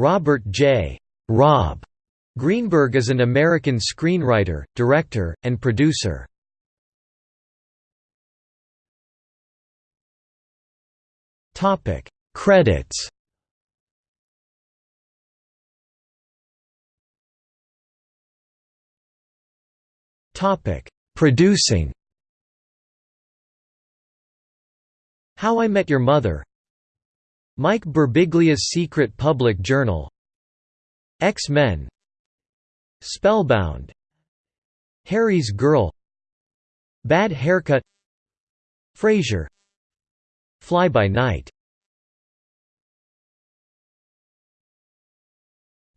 Robert J. Rob Greenberg is an American screenwriter, director, and producer. Topic Credits Topic Producing How I Met Your Mother Mike Birbiglia's Secret Public Journal X-Men Spellbound Harry's Girl Bad Haircut Frasier Fly by Night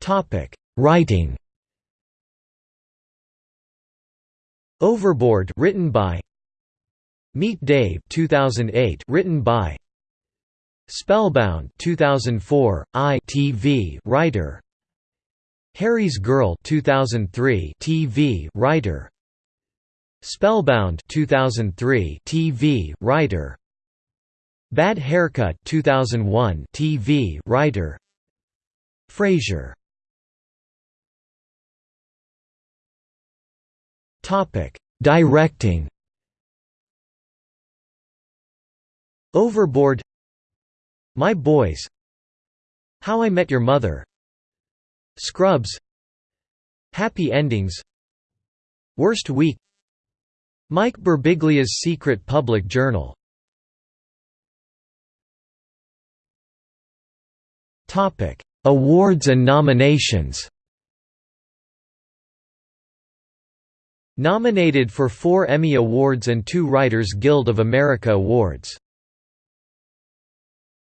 Topic: Writing. Overboard, written by Meet Dave, 2008, written by Spellbound, 2004, I TV writer. Harry's Girl, 2003, TV writer. Spellbound, 2003, TV writer. Bad Haircut 2001 TV writer Frasier Topic Directing Overboard My Boys. How I Met Your Mother. Scrubs. Happy Endings. Worst Week. Mike Birbiglia's Secret Public Journal. Awards and nominations. Nominated for four Emmy Awards and two Writers Guild of America Awards.